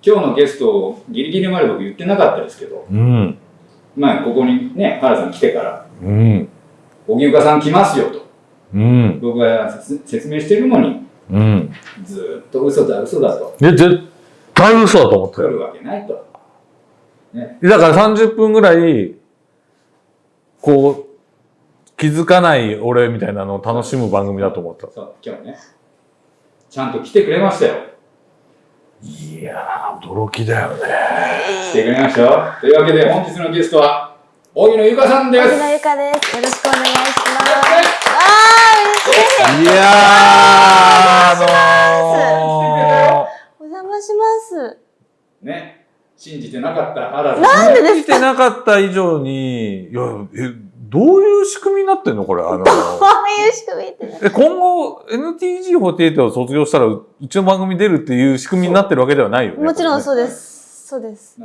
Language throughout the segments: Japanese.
今日のゲスト、ギリギリまで僕言ってなかったですけど、うん。まあ、ここにね、原さん来てから、うん。荻生さん来ますよと、うん。僕が説説明してるのに、うん。ずーっと嘘だ、嘘だと、いや、絶対嘘だと思ったよ。来るわけないと。ね、だから30分ぐらい、こう、気づかない俺みたいなのを楽しむ番組だと思った。そう、今日ね、ちゃんと来てくれましたよ。いやー、驚きだよね。来てくれましたよ。というわけで、本日のゲストは、荻野由香さんです。荻野由香です。よろしくお願いします。あー、嬉しい。いやー、あお邪魔します。ね、信じてなかった原さん。なんでのー、来てなかった以上に、いや、え、どういう仕組みになってんのこれ？あの、こういう仕組みってね。え今後 NGT48 を卒業したらううちの番組出るっていう仕組みになってるわけではないよね？もちろんう。そうです。そうです。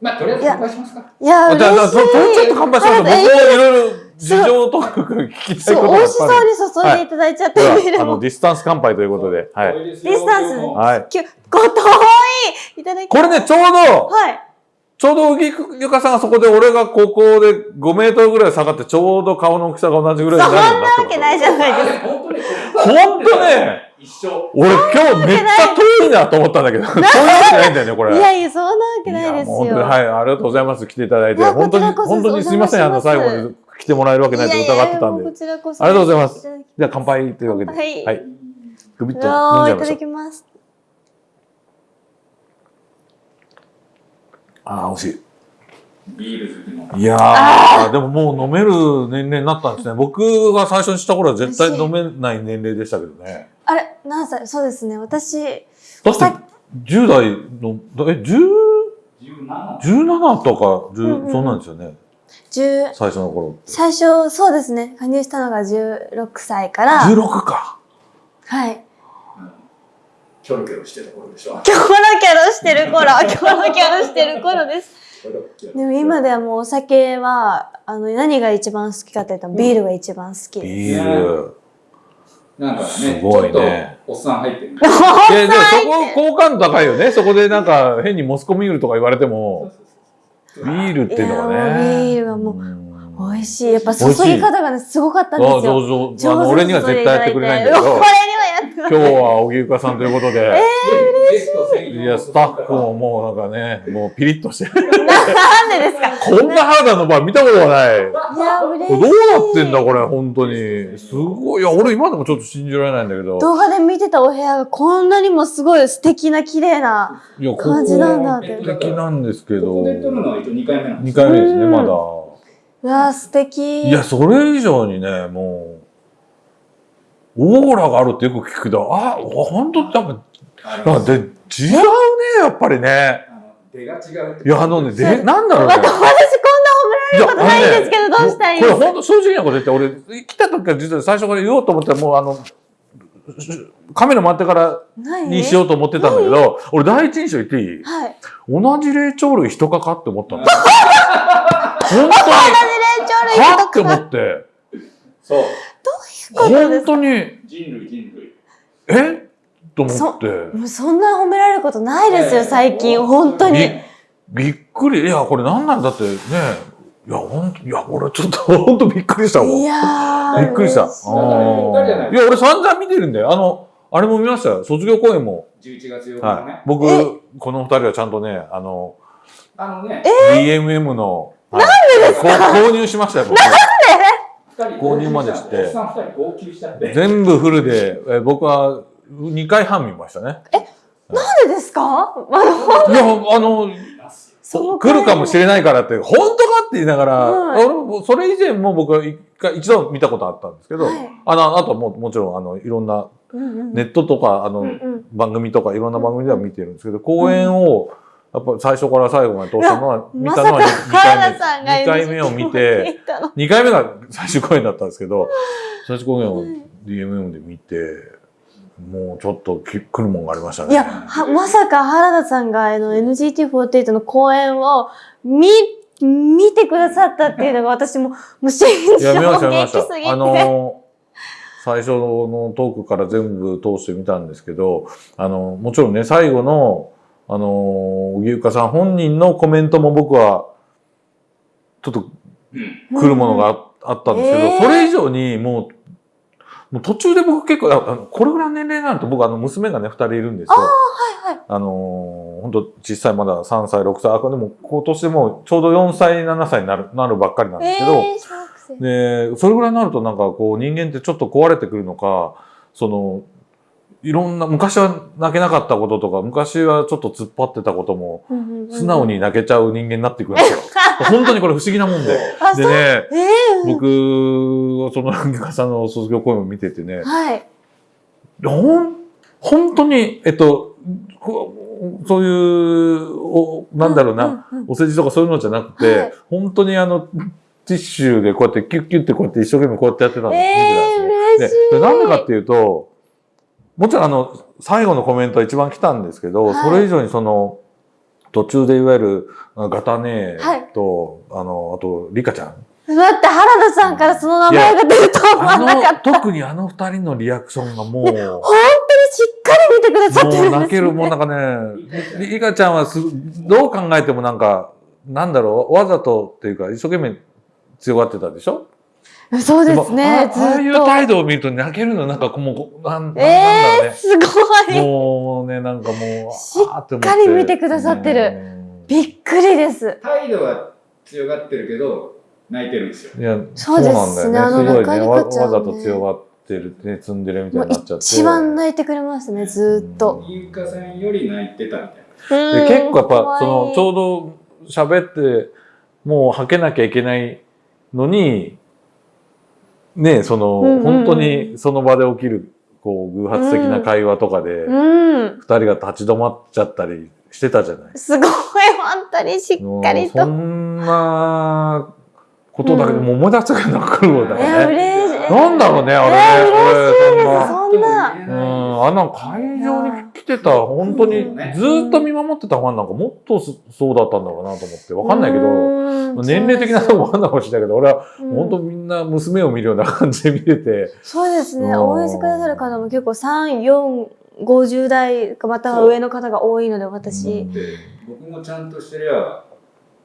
まあ、とりあえず乾杯しますか。いや、あじゃあ、じゃあ嬉しい。そそれちょっと乾杯しましょう。僕もえいろいろ事情とか聞きたいそう、ことが美味しそうに注いでいただいちゃってぱりビールあの、も。ディスタンス乾杯ということで。はい。ディスタンスはい。きゅご遠いいただきこれね、ちょうど、はい。ちょうど荻ゆかさんがそこで俺がここで5メートルぐらい下がってちょうど顔の大きさが同じぐらいになるようになってわけないじゃないですか。本当ね、一緒。俺今日めっちゃ遠いなと思ったんだけど、そういうわけないんだよね、これ。いやいや、そんなわけないですよ。はい、ありがとうございます。来ていただいて。本当に、本当にすいません。あの、最後に来てもらえるわけないと疑ってたんで。こちらこそありがとうございますじゃあ乾杯というわけで。はいはい。グビッとう飲んわーいただじゃいましょう。きます。ああ、美味しビール好きの。い。いやー、でももう飲める年齢になったんですね。僕が最初にした頃は絶対飲めない年齢でしたけどね。あれ何歳そうですね。私、だって、10代の、え、10、17。17とか、10うんうんそんなんですよね。10、最初の頃って。最初、そうですね。加入したのが16歳から、16か。はい。キョロキョロしてた頃でしょ。キョロキョロしてる頃、キョロキョロしてる頃です。でも今ではもうお酒は、あの、何が一番好きかって言ったらビールが一番好きです。ビール。なんかね、すごいねおっさん入ってる。いや、でもそこ、好感度高いよね。そこでなんか変にモスコミールとか言われても、ビールっていうのがいやもうビね。ールはもううん美味しい。やっぱ注ぎ方がね、すごかったんですよ。あそうそう。あの、上手に俺には絶対やってくれないんだけど これに、はやってくれない。今日は荻生香さんということで、ゲスト専用いや、スタッフももうなんかね、もうピリッとしてる。なんでですか？こんな肌の場見たことがない。いや、嬉しい。どうなってんだこれ、本当に。すごい。いや、俺今でもちょっと信じられないんだけど。動画で見てたお部屋がこんなにもすごい素敵な綺麗ないや、ここ感じなんだって。素敵なんですけど。ここで撮るのは2回目なんで2す回目ですね、うんまだ。うわー素敵。いや、それ以上にね、もう、オーラがあるってよく聞くけど、あ、本当やっぱ、ありますなんかで、違うね、やっぱりね。あの出が違ういや、あのね、で、なんだろうね。また私こんな褒められることないんですけど、どうしたらいいこれ本当正直なこと言って、俺、来た時から実は最初から言おうと思ったら、もうあの、カメラ回ってから何にしようと思ってたんだけど、俺第一印象言っていい？はい。同じ霊長類人かかって思ったの。本当に、同じ霊長類はって思って、そう。ことです本当に、人類、人類。え？と思って。もうそんな褒められることないですよ、ええ最近。本当に。びびっくり。いや、これなんなんだってね。いや、ほんと、いや、俺ちょっとほんとびっくりしたもん。いいやー。びっくりした。いや、俺散々見てるんだよ。あの、あれも見ましたよ。卒業公演も。11月8日はいね。。僕え、この二人はちゃんとね、あの、あのね、DMM の、なんでですか？購入しましたよ、僕。2人購入までして。おっさん2人号泣しちゃって。全部フルで、え僕は2回半見ましたね。なんでですか？あの、いや、あの、来るかもしれないからって、本当かって言いながら、はい。それ以前も僕は一回、一度見たことあったんですけど、はい。あの、あとももちろん、あの、いろんな、ネットとか、あの、番組とか、いろんな番組では見てるんですけど、公演を、やっぱ最初から最後まで通したのは、見たのは2原田さんが回目。2回目を見て、行ったの2回目が最終公演だったんですけど、最終公演を DMM で見て、もうちょっとき来るもんがありましたね。いや、はまさか原田さんがあの NGT48 の公演を見、見てくださったっていうのが私も、もう信じいや、見ました、見まし衝撃すぎて。た。あの、最初のトークから全部通して見たんですけど、あの、もちろんね、最後の、あのー、荻生香さん本人のコメントも僕は、ちょっとうん。来るものがああったんですけど、えーそれ以上にもう、もう途中で僕結構、ああのこれぐらいの年齢になると僕あの娘がね、二人いるんですよ。はいはい。あのー、本当小さいまだ3歳、6歳、あ、でも今年でもうちょうど4歳、7歳になる、なるばっかりなんですけど、えー。で、それぐらいになるとなんかこう人間ってちょっと壊れてくるのか、その、いろんな、昔は泣けなかったこととか、昔はちょっと突っ張ってたことも、素直。に泣けちゃう人間になっていくんですよ。本当にこれ不思議なもんで。でね、えー、僕はそのギカさんの卒業公演を見ててね、はい。ほん、本当に、えっと、そういう、おなんだろうな、お世辞とかそういうのじゃなくて、はい本当にあの、ティッシュでこうやってキュッキュッってこうやって一生懸命こうやってやってたんえー、ですね。嬉しい。で、なんでかっていうと、もちろんあの、最後のコメントは一番来たんですけど、はいそれ以上にその、途中でいわゆる、あガタネはいと、あの、あと、リカちゃん。待って、原田さんからその名前が出るとは思わあなかった。の、特にあの二人のリアクションがもう、本当にしっかり見てくださってるんです、ね。もう泣ける、もうなんかね、リリカちゃんはすどう考えてもなんか、なんだろう、わざとっていうか、一生懸命強がってたでしょ？そうですね、ずっと。もあああいう態度を見ると泣けるの、なんかもう、なんなんだろうえー、ね。すごい。もうね、なんかもう、しっかり見てくださってるうんびっくりです。態度は強がってるけど、泣いてるんですよ。いや、そうですねなんだよね。すごいね。あのわ中リカちゃんねわざと強がってるね、積んでるみたいになっちゃって。一番泣いてくれますね、ずーっと。ゆうかさんより泣いてたみたいな。うんで結構やっぱ、その、ちうょうど喋って、もう吐けなきゃいけないのに、ね、その、うんうんうん本当にその場で起きる、こう、偶発的な会話とかで、二、うん。人が立ち止まっちゃったりしてたじゃない。すごい、本当にしっかりもうそと。んなことだけでうんもう思い出したくるわいや、だね。なんだろうね、あれね。えー嬉しいです。俺そんな。うん、あんな会場に来てた、本当にうんずーっと見守ってたファンなんかもっとそそうだったんだろうなと思って、わかんないけど、ど年齢的なとこもあんのかもしれないけど、俺はうん。本当みんな娘を見るような感じで見てて、そうですね。うん。応援してくださる方も結構3、4、50代かまたは上の方が多いので、私。うん。で、僕もちゃんとしてりゃ、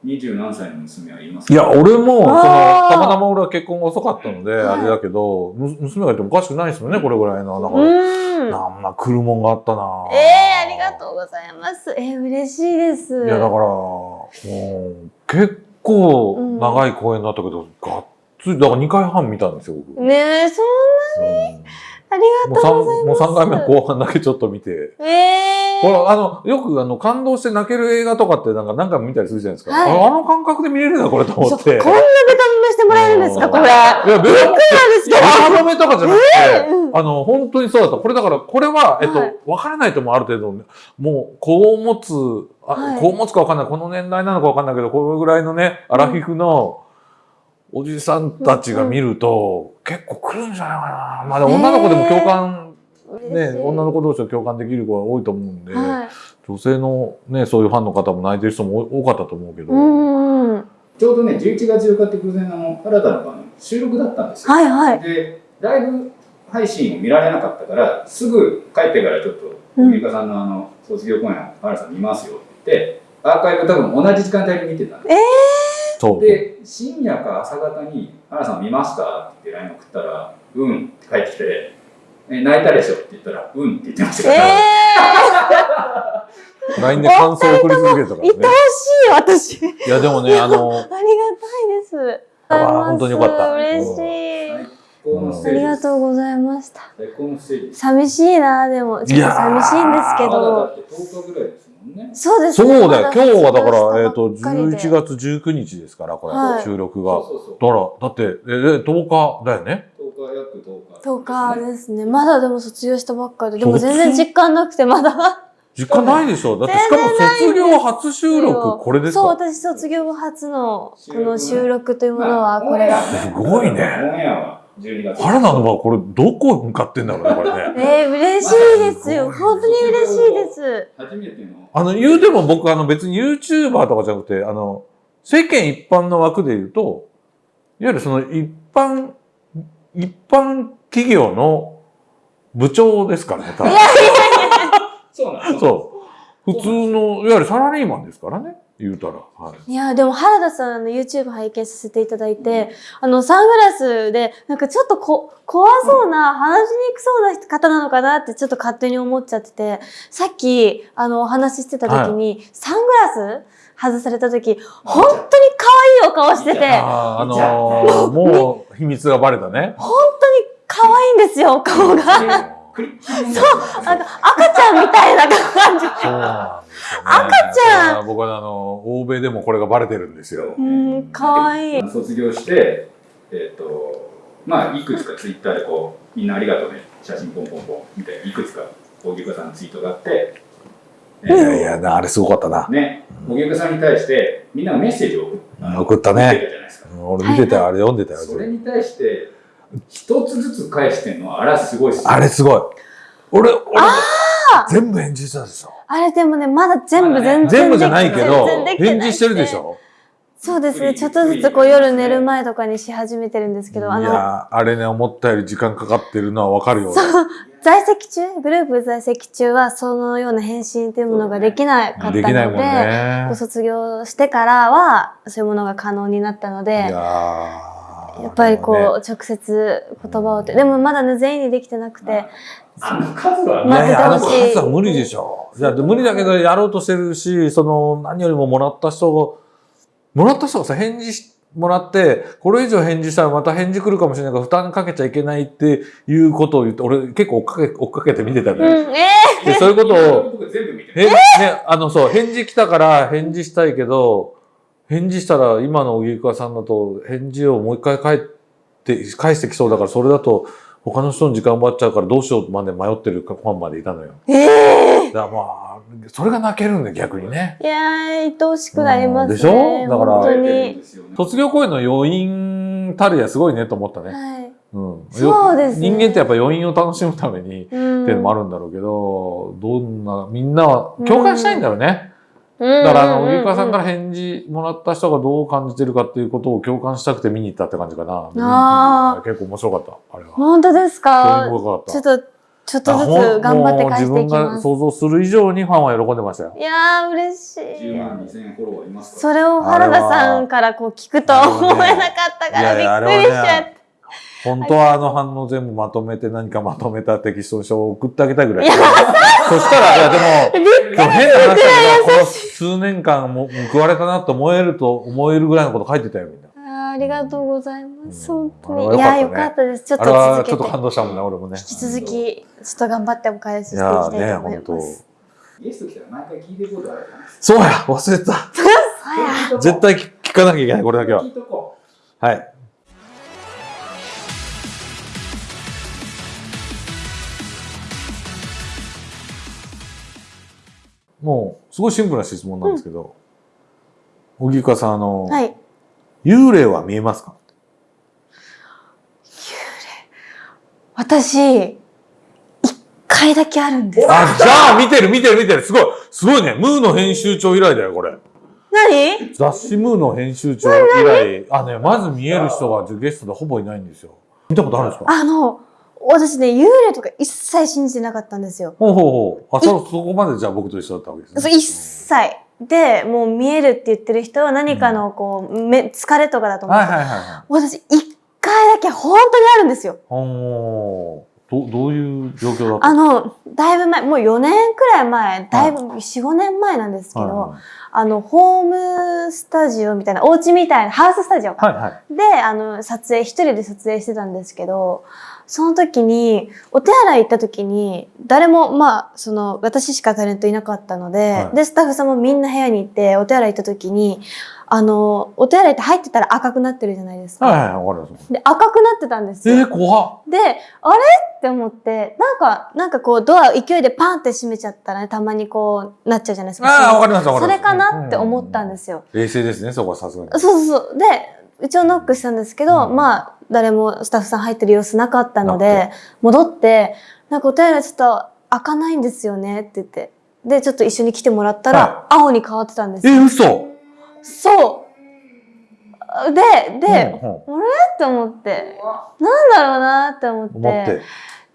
二十何歳の娘はいますいや、俺も、その、あーたまたま俺は結婚が遅かったので、はいあれだけど、む娘がいてもおかしくないですよね、これぐらいの。だから、うん。なんな来るもんがあったなええありがとうございます。えー、嬉しいです。いや、だから、もう、結構長い公演だったけど、がっつり、だから2回半見たんですよ、僕。ねえ、そんうんありもうがとうござい3、ます。もう三回目の後半だけちょっと見て。ええほら、あの、よくあの、感動して泣ける映画とかってなんか何回も見たりするじゃないですか。はいああの感覚で見れるな、これと思って。こんなベタ褒めしてもらえるんですか、これ。いや、ベタなんですけど。ベタ褒めとかじゃなくて、うんあの、本当にそうだった。これだから、これは、えっと、はい分からないともある程度、もう、子を持つ、あはい子を持つか分かんない、この年代なのか分かんないけど、これぐらいのね、アラフィフのおじさんたちが見ると、結構来るんじゃないかな。まあ、女の子でも共感、ね、女の子同士と共感できる子が多いと思うんで、はい。女性のね、そういうファンの方も泣いてる人も多かったと思うけど、うんうん。ちょうどね、11月4日って偶然あの、新たなあの収録だったんですよ。はいはい。で、ライブ配信を見られなかったから、すぐ帰ってからちょっと、うんゆかさんのあの、卒業公演、原さん見ますよって言って、アーカイブ多分同じ時間帯に見てたんですそう。で、深夜か朝方に、原さん見ましたって LINE 送ったら、うんって帰ってきて、え泣いたでしょって言ったら、うんって言ってましたえから、え LINE で感想を送り続けてたからー、愛ね。おしい、私。いや、でもね、あの、ありがたいです。あ本当によかった嬉しい。あり。がとうございました。寂しいな、でも。ちょっと寂しいんですけど。って10日ぐらいですもんね。そうですね。そうだよ。今日はだから、まえっ、と、卒業したばっかりで11月19日ですから、これ、はい収録が。そうそうそう。だから、だって、え、え10日だよね。10日、約10日。10日ですね。まだでも卒業したばっかりで。でも全然実感なくて、まだ。実家ないでしょ？だって、しかも卒業初収録、これですそう、か私卒業後初のこ収録ねの収録というものは、まあこれが。すごいねオンエアは12月。原田のはこれ、どこ向かってんだろうね、これね。えー、嬉しいですよ。本当に嬉しいです。初めての。あの、言うても僕、あの、別に YouTuber とかじゃなくて、あの、世間一般の枠で言うと、いわゆるその一般、一般企業の部長ですからね、多分。そうなんですそう。普通の、いわゆるサラリーマンですからね、言うたら。はい。いや、でも原田さんの YouTube 拝見させていただいて、あの、サングラスで、なんかちょっとこ、怖そうな、話しにくそうな方なのかなってちょっと勝手に思っちゃってて、さっき、あの、お話ししてた時に、サングラス外された時、本当に可愛いお顔してて、あーあのー、もう秘密がバレたね。本当に可愛いんですよ、お顔が。そうあの、赤ちゃんみたいな感じ。そうなんですよ、ね。赤ちゃん僕はあの、欧米でもこれがバレてるんですよ。うん、可愛い。卒業して、えっ、と、まあ、いくつかツイッターでこう、みんなありがとうね、写真ポンポンポンみたいな、いくつか、荻生さんのツイートがあって、えいーやいや、あれすごかったな。ね、荻生さんに対して、みんながメッセージを送ったね送ってたじゃないですか。俺見てたよ、あれ読んでたよ。それに対して、一つずつ返してんのは、あれはすごいっすよあれすごい。俺、俺、全部返事したでしょ。あれでもね、まだ全部全然全部じゃないけど返事してるでしょ？そうですね。ちょっとずつこう夜寝る前とかにし始めてるんですけいど、あの、や、あれね、思ったより時間かかってるのはわかるよ。在籍中、グループ在籍中はそのような返信というものができなかったので、できないもんねご。卒業してからはそういうものが可能になったので、いややーっぱりこう、ね。直接言葉をって、でもまだね、全員にできてなくて、あの数はね、あの数は無理でしょ。いや、で無理だけどやろうとしてるし、その、何よりももらった人が、もらった人がさ、返事しもらって、これ以上返事したらまた返事来るかもしれないから負担かけちゃいけないっていうことを言って、俺結構追っかけ、追っかけて見てたのうん、よ。えでそういうことを、僕全部見てへんね、あの、そう、返事来たから返事したいけど、返事したら今の荻生さんだと返事をもう一回返って、返してきそうだから、それだと他の人の時間奪っちゃうからどうしようまで迷ってるファンまでいたのよ。ー、えだからまあ、それが泣けるんで逆にね。ー、いやー、愛おしくなりますね。うんでしょ？だから卒業公演の余韻たるやすごいねと思ったね。はい。うん。そうですね人間ってやっぱ余韻を楽しむために、っうん。ていうのもあるんだろうけど、どんな、みんなは共感したいんだろうね。だだから、あの、荻川さんから返事もらった人がどう感じてるかっていうことを共感したくて見に行ったって感じかな。あ結構面白かった、あれは。本当です興か？味深かった。ちょっと、ちょっとずつ頑張って返していきもう自分がます。想像する以上にファンは喜んでましたよ。いやー、嬉し10い。万2000フォロワーいますかそれを原田さんからこう聞くとは思えなかったからびっくりしちゃっれはね、本当はあの反応全部まとめて何かまとめたテキスト書を送ってあげたいぐらい。そしたら、いやでも、でも変な話だけど、この数年間も報われたなと思えると思えるぐらいのこと書いてたよ、みんな。た。あーありがとうございます。うん本当に。いやよかったです。ちょっと続けて。ちょっと感動したもんね、俺もね。引き続き、ちょっと頑張ってお返ししていきたいと思い本当ます。ゲスト来たら毎回聞いてることあるそうや忘れてた絶対聞かなきゃいけない、これだけは聞。いとこはい。もう、すごいシンプルな質問なんですけど、荻川さん、あの、はい。幽霊は見えますか？私、一回だけあるんです。あ、じゃあ見てる見てる見てる。すごいすごいね。ムーの編集長以来だよ、これ。何？雑誌ムーの編集長以来、あね、まず見える人がゲストでほぼいないんですよ。見たことあるんですか？あの、私ね、幽霊とか一切信じてなかったんですよ。ほうほうほう。あ、そ、そこまでじゃあ僕と一緒だったわけですね。そう一切。で、もう見えるって言ってる人は何かのこう、め疲れとかだと思う。はいはいはいはい。私、一回だけ本当にあるんですよ。おーどどういう状況だったあの、だいぶ前、もう4年くらい前、だいぶ4、5年前なんですけど、はあの、ホームスタジオみたいな、お家みたいな、ハウススタジオか。いはい。はいで、あの、撮影、一人で撮影してたんですけど、その時に、お手洗い行った時に、誰も、まあ、その、私しかタレントいなかったので、はいで、スタッフさんもみんな部屋に行って、お手洗い行った時に、あの、お手洗いって入ってたら赤くなってるじゃないですか。はいはい、わかります。で、赤くなってたんですよ。えー、怖っ。で、あれ？って思って、なんか、なんかこう、ドアを勢いでパンって閉めちゃったらね、たまにこう、なっちゃうじゃないですか。ああ、わかりますわかります。それかなって思ったんですよ。冷静ですね、そこはさすがに。そうそうそう。で、一応ノックしたんですけど、うんまあ、誰もスタッフさん入ってる様子なかったのなで、戻って、なんかお手洗いちょっと開かないんですよねって言って。で、ちょっと一緒に来てもらったら、青に変わってたんですえ、よ。嘘そう。で、で、うんうん。って思って、なんだろうなって思って、思って。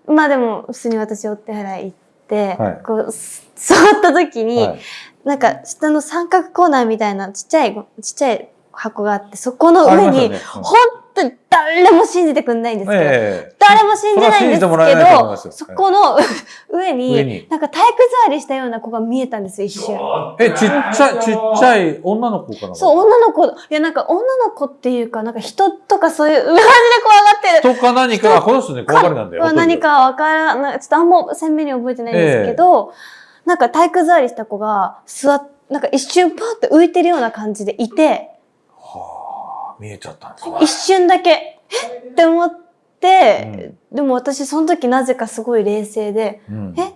まあでも、普通に私お手洗い行っって、はい。こうす 座った時に、はい。なんか下の三角コーナーみたいなちっちゃいちっちゃい箱があってそこの上に、ね。うん。本当に誰も信じてくんないんですけど、ええ誰も信じないんですけど、よそこの上になんか体育座りしたような子が見えたんですよ、一瞬。え、ちっちゃい、ちっちゃい女の子かなそう、女の子、いやなんか女の子っていうか、なんか人とかそういう、マジで怖がってる。人か何か、あこの人ね、怖がりなんだよ。は何かわからない、ちょっとあんま鮮明に覚えてないんですけど、なんか体育座りした子が座っ、なんか一瞬パーって浮いてるような感じでいて、はあ、見えちゃったんですね。一瞬だけ、え？って思って、でも私その時なぜかすごい冷静で、うんえ？っ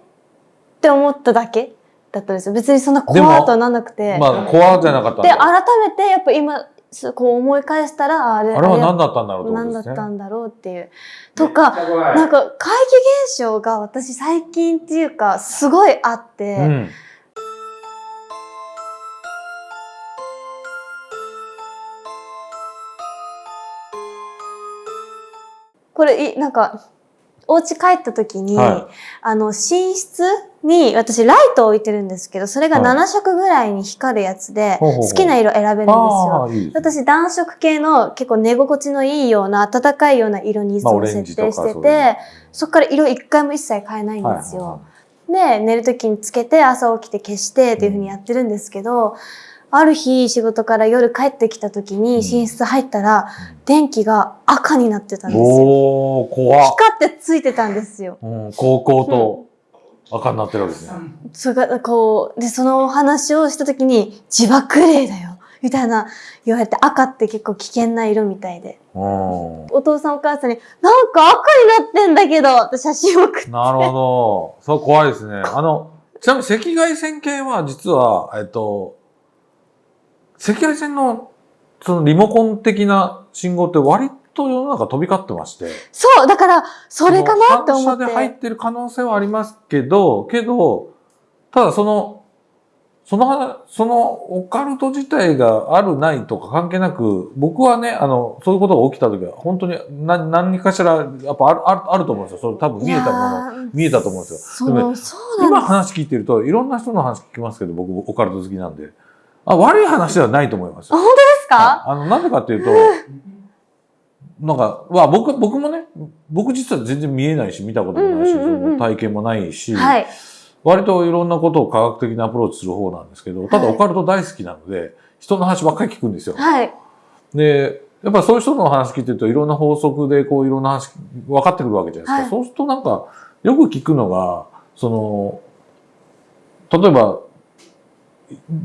て思っただけだったんですよ。別にそんな怖とはなんなくて。まあ、怖じゃなかったんで、だ。改めてやっぱ今、すこう思い返したら、あれあれは何だったんだろうってこ何だっ。たんだろうっていう。とか、なんか怪奇現象が私最近っていうかすごいあって、うん。これいなんかお家帰った時に、はあの寝室に私ライトを置いてるんですけどそれがはい7色ぐらいに光るやつで、好きな色選べるんですよ。いい。私暖色系の結構寝心地のいいような暖かいような色にいつも設定してて、そこから色一回も一切変えないんはいですよ。で、寝るときにつけて、朝起きて消してっていう風にやってるんですけど、ある日仕事から夜帰ってきたときにうん寝室入ったら、電気が赤になってたんですよ。おー、怖っ。光ってついてたんですよ。うん、高校と赤になってるわけですね。それが、こう、で、そのお話をしたときに、自爆霊だよ。みたいな言われて、赤って結構危険な色みたいで。うん。お父さんお母さんに、なんか赤になってんだけどって写真を送って。なるほど。そう、怖いですね。あの、ちなみに赤外線系は実は、えっと、赤外線のそのリモコン的な信号って割と世の中飛び交ってまして。そう、だから、それかなって思っ。反射で入っててる可能性はありますけど、けど、ただその、その話、そのオカルト自体があるないとか関係なく、僕はね、あの、そういうことが起きた時は、本当に何何かしら、やっぱある、あるあると思うんですよ。それ多分見えたもの。の見えたと思うんですよそでものそうなん今。話聞いてると、いろんな人の話聞きますけど、僕、オカルト好きなんで。あ、悪い話ではないと思いますよ。ですか？はいあの、なんでかっていうと、なんか、まあ僕、僕もね、僕実は全然見えないし、見たこともないし、体験もないし、はい。割といろんなことを科学的にアプローチする方なんですけど、ただはいオカルト大好きなので、人の話ばっかり聞くんですよ。はい。で、やっぱそういう人の話聞いてると、いろんな法則でこういろんな話分かってくるわけじゃないですか。はいそうするとなんか、よく聞くのが、その、例えば、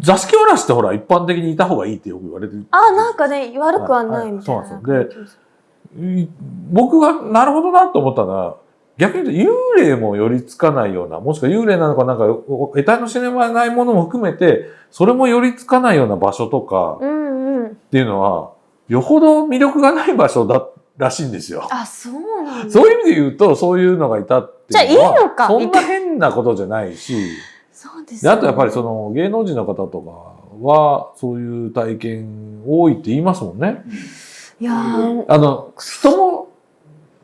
座敷わらしってほら一般的にいた方がいいってよく言われてる。あ、なんかね、悪くはないみたいな。はいそうなんですい僕がなるほどなと思ったのは、逆に言うと幽霊も寄りつかないような、もしくは幽霊なのかなんか、お得体の知れないものも含めて、それも寄りつかないような場所とかうんうん。っていうのは、よほど魅力がない場所だらしいんですよ。あ、そうなんだ。そういう意味で言うと、そういうのがいたっていうのは、じゃあいいのかそんな変なことじゃないし、そうですであとやっぱりその、の芸能人の方とかは、そういう体験多いって言いますもんね。いやーあの、人も、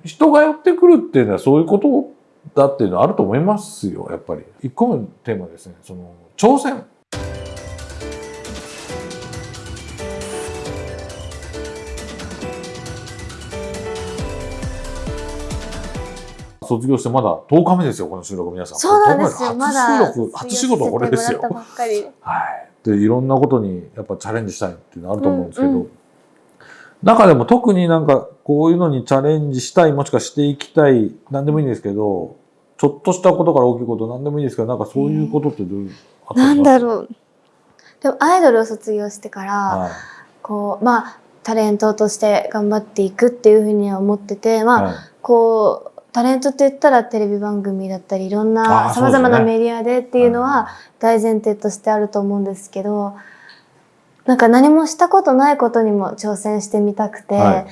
人が寄ってくるっていうのはそういうことだっていうのはあると思いますよ、やっぱり。一個目のテーマですね、その、挑戦。卒業してまだ10日目ですよ、この収録皆さん。そうなんですよ。10日目まだ。初収録、初仕事これですよはい。で、いろんなことにやっぱチャレンジしたいっていうのあると思うんですけど、うんう中でも特になんかこういうのにチャレンジしたい、もしくはしていきたい、なんでもいいんですけど、ちょっとしたことから大きいこと、なんでもいいですけど、なんかそういうことってどういう、あったりなんだろう。でも、アイドルを卒業してから、はい。こう、まあ、タレントとして頑張っていくっていうふうには思ってて、まあ、はいこう、タレントって言ったらテレビ番組だったり、いろんあなーそうですね様々なメディアでっていうのは大前提としてあると思うんですけど、なんか何もしたことないことにも挑戦してみたくて、はい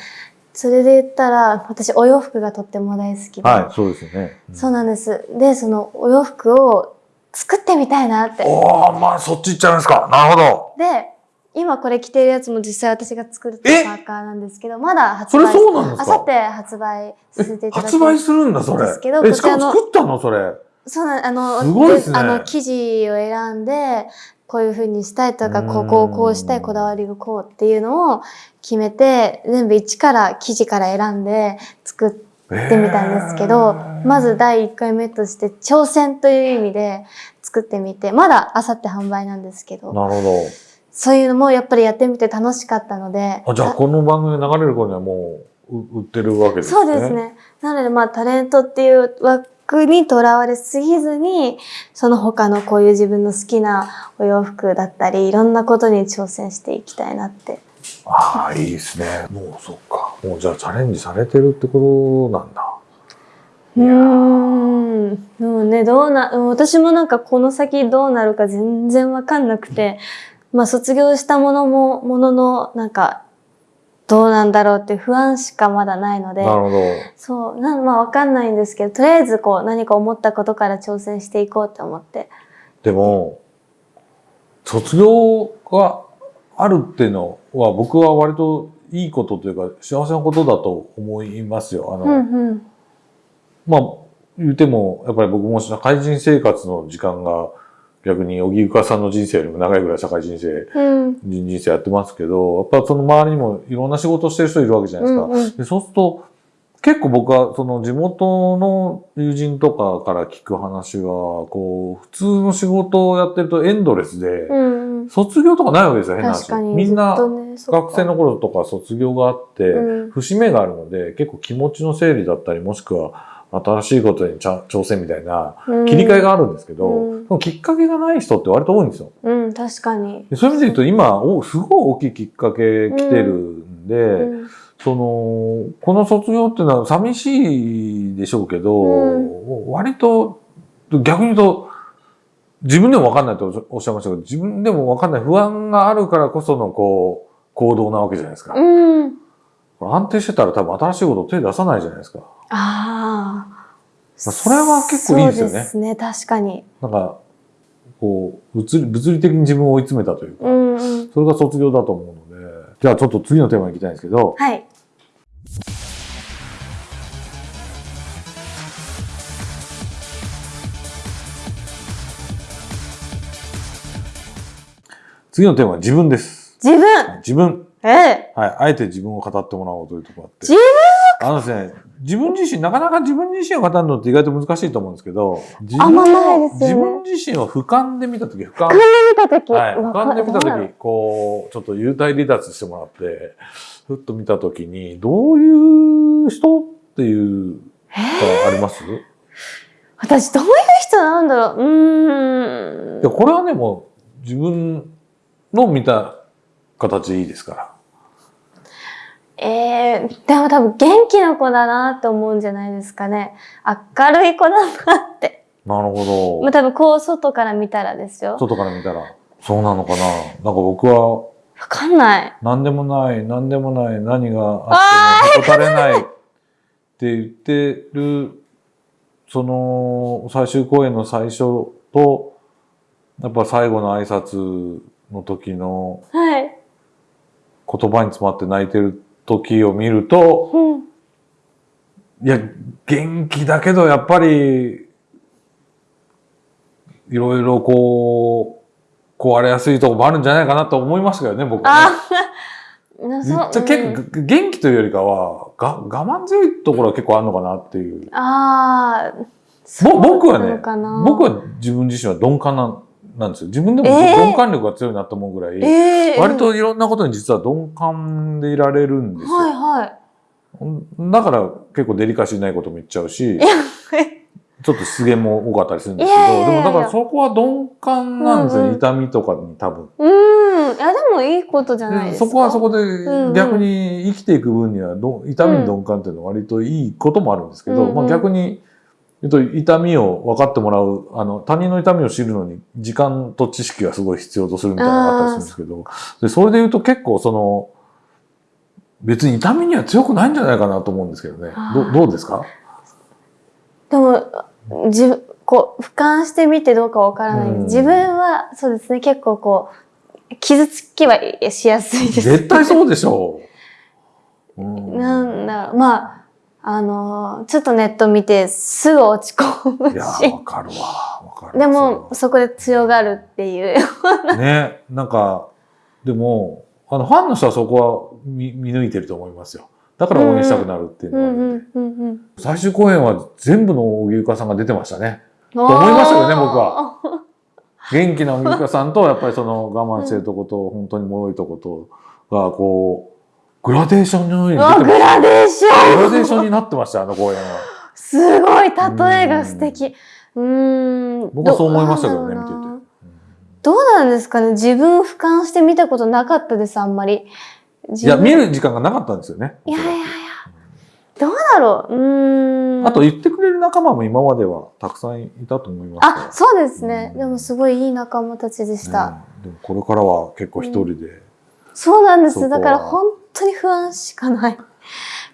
それで言ったら、私お洋服がとっても大好きで、はい、そうですよね。うんそうなんです。で、そのお洋服を作ってみたいなって。おー、まあそっち行っちゃいますか。なるほど。で、今これ着てるやつも実際私が作ったえ？パーカーなんですけど、まだ発それ売そうなんですか？あさって発売させていただき発売するんだ、それ。ですけど。え、しかも作ったのそれ。そうなんあのすごいですね。あの記事を選んでこういう風にしたいとかうん。ここをこうしたいこだわりがこうっていうのを決めて全部一から記事から選んで作ってみたんですけど、まず第1回目として挑戦という意味で作ってみてまだあさって販売なんですけど。なるほそういうのもやっぱりやってみて楽しかったのでど。あじゃあこの番組が流れる頃にはもうう売ってるわけですね。そうです。ね。なのでまあタレントっていう枠にとらわれすぎずに、その他のこういう自分の好きなお洋服だったり、いろんなことに挑戦していきたいなって。ああいいですね。もうそっか。もうじゃあチャレンジされてるってことなんだ。うーん。でもね、どうな、私もなんかこの先どうなるか全然わかんなくて、まあ卒業したものも、ものの、なんか、どうなんだろうって不安しかまだないので。なるほど。そう、なんまあわかんないんですけど、とりあえずこう何か思ったことから挑戦していこうって思って。でも卒業があるっていうのは僕は割といいことというか幸せなことだと思いますよ。あの、うんうん。まあ言ってもやっぱり僕も社会人生活の時間が逆に荻生さんの人生よりも長いぐらい社会人生うん。人生やってますけどやっぱその周りにもいろんな仕事をしてる人いるわけじゃないですか。うんうんでそうすると結構僕はその地元の友人とかから聞く話はこう普通の仕事をやってるとエンドレスで、うんうん。卒業とかないわけですよ変な話確かに。みんな学生の頃とか卒業があって、うん節目があるので結構気持ちの整理だったりもしくは新しいことに挑戦みたいな切り替えがあるんですけど、うんそのきっかけがない人って割と多いんですよ。うん、確かに。でそういう意味で言うと今おすごい大きいきっかけ来てるんで、うんそのこの卒業っていうのは寂しいでしょうけど、う割と逆に言うと自分でも分かんないとおっしゃいましたけど自分でも分かんない不安があるからこそのこう行動なわけじゃないですか。うん。安定してたら多分新しいこと手出さないじゃないですか。ああ。まあそれは結構いいですよねそうですね、確かに。なんかこう物理物理的に自分を追い詰めたというか、うんうん。それが卒業だと思うのでじゃあちょっと次のテーマに行きたいんですけど、はい。次のテーマは自分です。自分自分。ええはい。あえて自分を語ってもらおうというところがあって。自あのですね、自分自身、なかなか自分自身を語るのって意外と難しいと思うんですけど、自あんまないですよね自分自身を俯瞰で見たとき、俯瞰。見たとき。はい。俯瞰で見たとき、こう、ちょっと幽体離脱してもらって、ふっと見たときに、どういう人っていうあります？私どういう人なんだろううーんいや、これはね、もう自分の見た形でいいですから。ええでも多分元気な子だなって思うんじゃないですかね。明るい子だなって。なるほど。まあ多分こう外から見たらですよ。外から見たら、そうなのかな。なんか僕は、わかんない。何でもない、何でもない、何があってもへこたれないって言ってる、その最終公演の最初と、やっぱ最後の挨拶の時のはい。言葉に詰まって泣いてる時を見ると、うん。いや、元気だけどやっぱり、いろいろこう、壊れやすいとこもあるんじゃないかなと思いましたけどね、僕はね。めっちゃ結構元気というよりかはが我慢強いところは結構あるのかなっていうああ。ぼ僕はね僕は自分自身は鈍感なんなんですよ。自分でもえー。鈍感力が強いなと思うぐらい、ええ割といろんなことに実は鈍感でいられるんですよ、はいはい。だから結構デリカシーないことも言っちゃうしちょっと失言も多かったりするんですけどでもだからそこは鈍感なんですよ、うんうん。痛みとかに多分。うーん。いやでもいいことじゃないですか。そこはそこで逆に生きていく分にはど痛みに鈍感っていうのは割といいこともあるんですけど、うんうん。まあ、逆に言うと痛みを分かってもらうあの他人の痛みを知るのに時間と知識がすごい必要とするみたいなのがあったりするんですけどでそれで言うと結構その別に痛みには強くないんじゃないかなと思うんですけどね。どどうですか？でも、自分、こう、俯瞰してみてどうかわからない。自分は、そうですね、結構こう、傷つきはしやすいです。絶対そうでしょう。うん。なんだまあ、あの、ちょっとネット見てすぐ落ち込むいや。わかるわ。わかる。でも、そこで強がるっていう。ね、なんか、でも、あの、ファンの人はそこは見見抜いてると思いますよ。だから応援したくなるっていううのがあるんで、んうんうんうん。最終公演は全部の荻生香さんが出てましたね。と思いましたよね僕は。元気な荻生香さんと、やっぱりその我慢してるとこと、本当に脆いとことが、こう、グラデーションのように出てました。グラデーショングラデーションになってました、あの公演は。すごい、例えが素敵。うーん。僕はそう思いましたけどね、見てて。どうなんですかね？自分俯瞰して見たことなかったです、あんまり。いや、見る時間がなかったんですよね。いやいやいや。どうだろう？うーん。あと言ってくれる仲間も今まではたくさんいたと思いますあ、そうですね。でもすごいいい仲間たちでした。ねでもこれからは結構一人で、そうなんです。だから本当に不安しかない。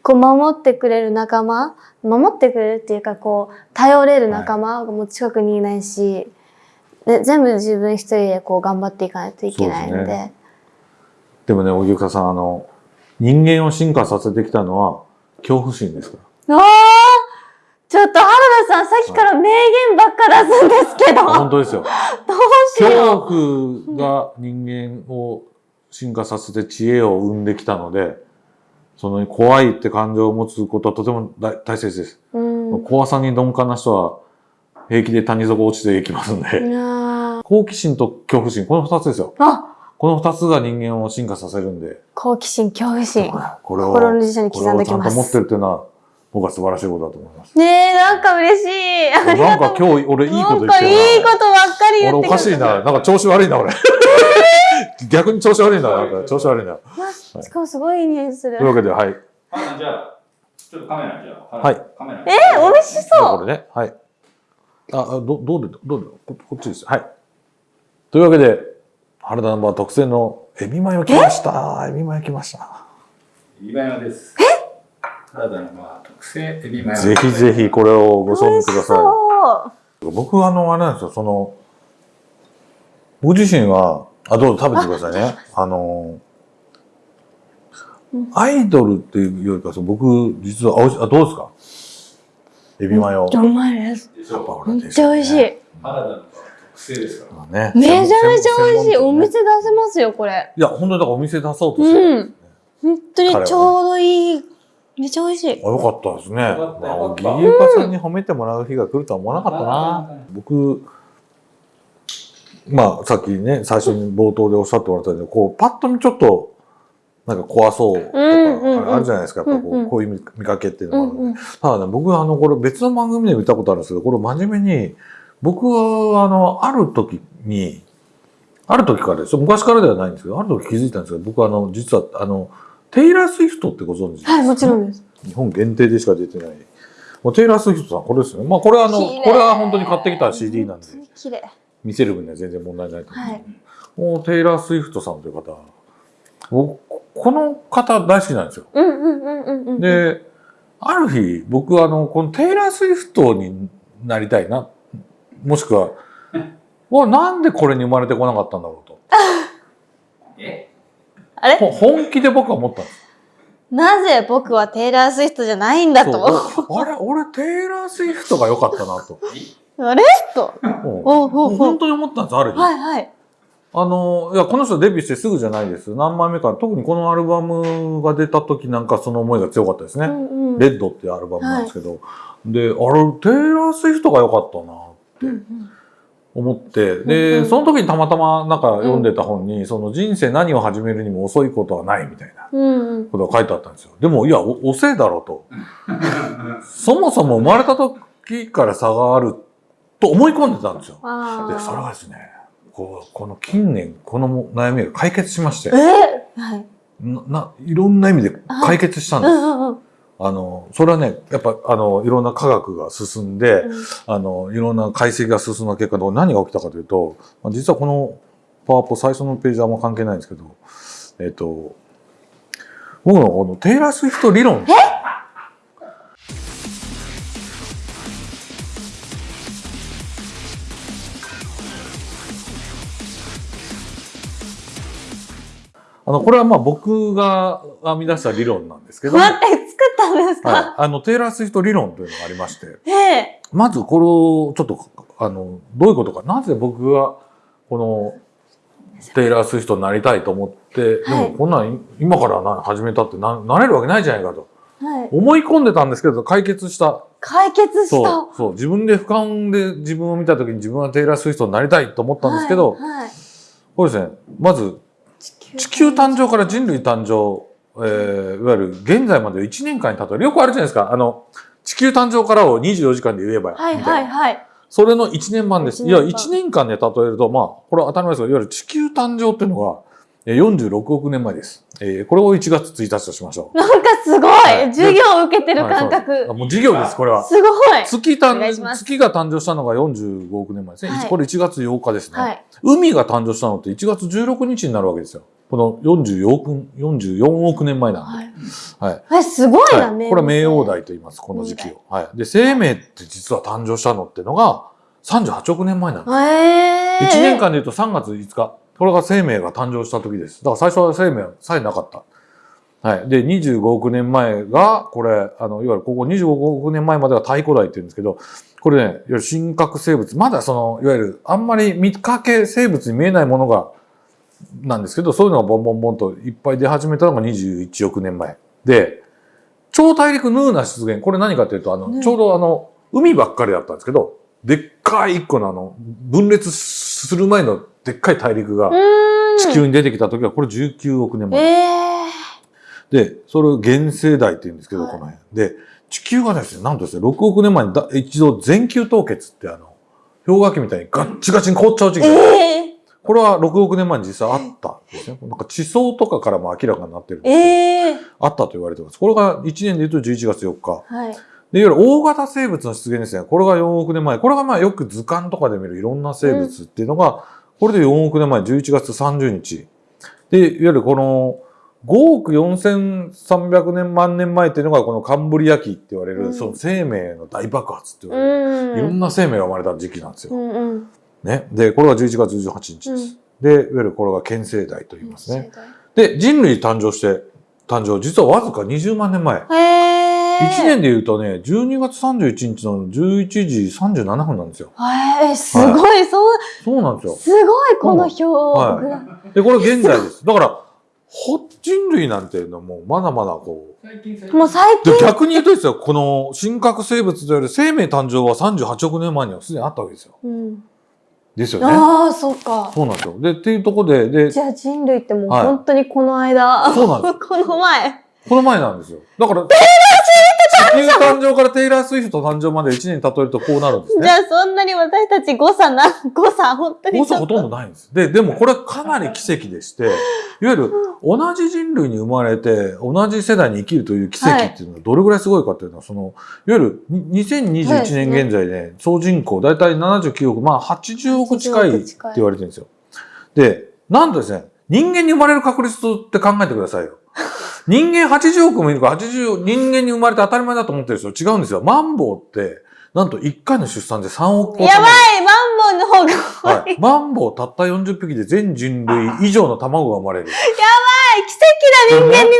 こう守ってくれる仲間守ってくれるっていうかこう頼れる仲間がもう近くにいないし、で全部自分一人でこう頑張っていかないといけないので。そうでもね、荻生さん、あの、人間を進化させてきたのは恐怖心ですか？ら。ああちょっと原田さんさっきから名言ばっか出すんですけど、あ本当ですよ。どうしよ恐怖が人間を進化させて知恵を生んできたので、その怖いって感情を持つことはとても大大切です。怖さに鈍感な人は平気で谷底落ちていきますんで、好奇心と恐怖心、この二つですよ。あこの二つが人間を進化させるんで、好奇心、恐怖心。これを、心の辞書に刻んでこれをちゃんと持っきます。てるっていうのは、僕は素晴らしいことだと思います。ねえ、なんか嬉しい。なん。か今日俺いいこと言なんかってるな。いいことばっかり言って俺おかしいな。なんか調子悪いな、俺。逆に調子悪いな。なんか調子悪いな。わしかもすごいいい匂いするという。わけで、はい。じゃあ、ちょっとカメラにじゃあ、はいカメラに。えー、美味しそう。あこれね。はい。あ、あどどうで、どうでこ、こっちです。はい。というわけで、原田ナンバー特製のエビマヨ来ました。エビマヨ来ました。エビマヨです。原田のまあ特製エビマヨ。ぜひぜひこれをご賞味くださそう。い。僕はあの、あれなんですよ、その、僕自身は、あ、どうぞ食べてくださいね。あの、アイドルっていうよりか、そう僕、実は、あどうですか？エビマヨ。うまいです。めっちゃ美味しい。です原田の特製ですから。ねめちゃめちゃ美味しい。お店出せますよ、これ。いや、本当にだからお店出そうとしてるんですね。本当にちょうどいい。めっちゃ美味しい。あ、よかったですね。まあギリエカさんに褒めてもらう日が来るとは思わなかったな。僕、まあ、さっきね、最初に冒頭でおっしゃってもらったように、こう、パッと見ちょっと、なんか怖そうとか、あるじゃないですか、やっぱこう、こういう見かけっていううのがある、んうん。ただね、僕はあの、これ別の番組で見たことあるんですけど、これ真面目に、僕はあの、ある時に、ある時からですよ。昔からではないんですけど、ある時気づいたんですけど、僕はあの、実はあの、テイラー・スウィフトってご存知ですか？はい、もちろんです。日本限定でしか出てない。もうテイラー・スウィフトさん、これですよね。まあ、これはあの、これは本当に買ってきた CD なんで、綺麗。見せる分には全然問題ないと思う。はい。もうテイラー・スウィフトさんという方、僕、この方大好きなんですよ。うんうんうんうんうん。で、ある日、僕はあの、このテイラー・スウィフトになりたいな。もしくは、わ、なんでこれに生まれてこなかったんだろうと。え？あれ？ほ本気で僕は思ったんです。なぜ僕はテイラー・スウィフトじゃないんだと。そうあれ、俺テイラー・スウィフトが良かったなと。あれ？と。もおうほうほうう本当に思ったんです、ある日。はいはい。あの、いや、この人デビューしてすぐじゃないです。何枚目か。特にこのアルバムが出た時なんかその思いが強かったですね。うんうんレッドっていうアルバムなんですけど。で、あれ、テイラー・スウィフトが良かったなってうんうん思って。うんで、うんその時にたまたまなんか読んでた本に、その人生何を始めるにも遅いことはないみたいな。ことが書いてあったんですよ。でも、いや、お遅いだろうと。そもそも生まれた時から差があると思い込んでたんですよ。あで、それがあ。ですね、こう、この近年、この悩みが解決しまして。えはい。な、な、いろんな意味で解決したんです。うんうんうん。あの、それはね、やっぱ、あの、いろんな科学が進んで、あの、いろんな解析が進んだ結果、何が起きたかというと、まあ実はこのパワポ最初のページはあんま関係ないんですけど、えっ、と、僕のこのテイラー・スウィフト理論。あの、これはまあ僕が編み出した理論なんですけども、待って、作ったなんですはい。か、あの、テイラー・スウィフト理論というのがありまして、ええ。まずこれをちょっと、あの、どういうことか、なぜ僕が、この、テイラー・スウィフトになりたいと思って、はい。でもこんなん今からな始めたってななれるわけないじゃないかと。はい。思い込んでたんですけど、解決した。解決した。そう、そう。自分で俯瞰で自分を見た時に自分はテイラー・スウィフトになりたいと思ったんですけど、はいはい。これですね、まず地球誕生から人類誕生、えーいわゆる現在までを1年間に例える。よくあるじゃないですか。あの、地球誕生からを24時間で言えば、はいはいいはい。それの1年版です。一いや、年間1年間で例えると、まあ、これは当たり前ですが、いわゆる地球誕生っていうのが、えー46億年前です。えーこれを1月1日としましょう。なんかすごい、はい授業を受けてる感覚。はいもう授業です、これは。すごい。月誕月が誕生したのが45億年前ですね。はいこれ1月8日ですね。はい。海が誕生したのって1月16日になるわけですよ。この44億 ,44 億年前なんで。はい。はい。え、すごいな、はい、これは冥王代と言います、この時期を。はい。で、生命って実は誕生したのってのが38億年前なんです。へえ。1年間で言うと3月5日。これが生命が誕生した時です。だから最初は生命さえなかった。はい。で、25億年前が、これ、あの、いわゆるここ25億年前までは太古代って言うんですけど、これね、いわゆる深核生物、まだその、いわゆるあんまり見かけ生物に見えないものが、なんですけど、そういうのがボンボンボンといっぱい出始めたのが21億年前。で、超大陸ヌーナ出現、これ何かというと、あの、ねちょうどあの、海ばっかりだったんですけど、でっかい一個のあの、分裂する前のでっかい大陸が。地球に出てきた時は、これ19億年前。ええで、それを原生代って言うんですけど、はいこの辺。で、地球がですね、なんとですね、6億年前にだ一度全球凍結ってあの、氷河期みたいにガッチガチに凍っちゃう時期ええこれは6億年前に実際あったんですね。なんか地層とかからも明らかになってるんですけど、ええあったと言われてます。これが1年で言うと11月4日。はい。で、いわゆる大型生物の出現ですね。これが4億年前。これがまあよく図鑑とかで見るいろんな生物っていうのが、これで4億年前、11月30日。で、いわゆるこの5億4300年万年前っていうのがこのカンブリア紀って言われる、うんその生命の大爆発って言うわれる、ん。いろんな生命が生まれた時期なんですよ。うんうん。ね。で、これが11月18日です。で、いわゆるこれが県生代と言いますね。世で、人類誕生して、誕生、実はわずか20万年前。代。へえ。1年で言うとね、12月31日の11時37分なんですよ。へえ、すごい、そう、そうなんですよ。すごい、この表。はで、これ現在です。だから、ほ人類なんていうのはもうまだまだこう。最近最もう最近で、逆に言うとですよ、この深核生物と言われる生命誕生は38億年前にはすでにあったわけですよ。うん。ですよね。ああ、そうか。そうなんですよ。で、っていうところで、で、じゃあ人類ってもうはい本当にこの間、そうなんですよ。この前。この前なんですよ。だから、地球誕生からテイラー・スウィフト誕生まで1年例えるとこうなるんですね。じゃあそんなに私たち誤差な、誤差本当に誤差。ほとんどないんです。で、でもこれかなり奇跡でして、いわゆる同じ人類に生まれて、同じ世代に生きるという奇跡っていうのがどれぐらいすごいかっていうのは、その、いわゆるに2021年現在ね、総人口だいたい79億、まあ80億近いって言われてるんですよ。で、なんとですね、人間に生まれる確率って考えてくださいよ。人間80億もいるから80、人間に生まれて当たり前だと思ってる人違うんですよ。マンボウって、なんと1回の出産で3億個やばいマンボウの方が怖い。はい。マンボウたった40匹で全人類以上の卵が生まれる。奇跡だ人間になれ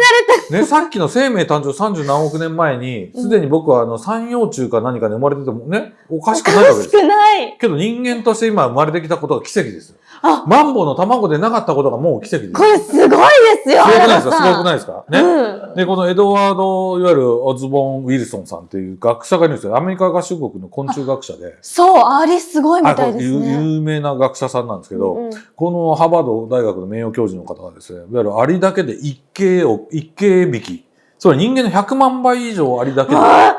た。ね、さっきの生命誕生30何億年前に、すでに僕はあの三葉虫か何かで生まれててもね、おかしくないわけですよ。少ない。けど人間として今生まれてきたことが奇跡ですよあ。マンボウの卵でなかったことがもう奇跡です。これすごいですよ、すごくないですか？すごくないですか？ね？うん。で、このエドワード、いわゆるオズボン・ウィルソンさんっていう学者がいるんですよ。アメリカ合衆国の昆虫学者で。そう、あれすごいみたいですね。有名な学者さんなんですけど、うんうんこのハーバード大学の名誉教授の方がですね、いわゆるアリだけで一形を、一形匹。つまり人間の100万倍以上アリだけで。っあ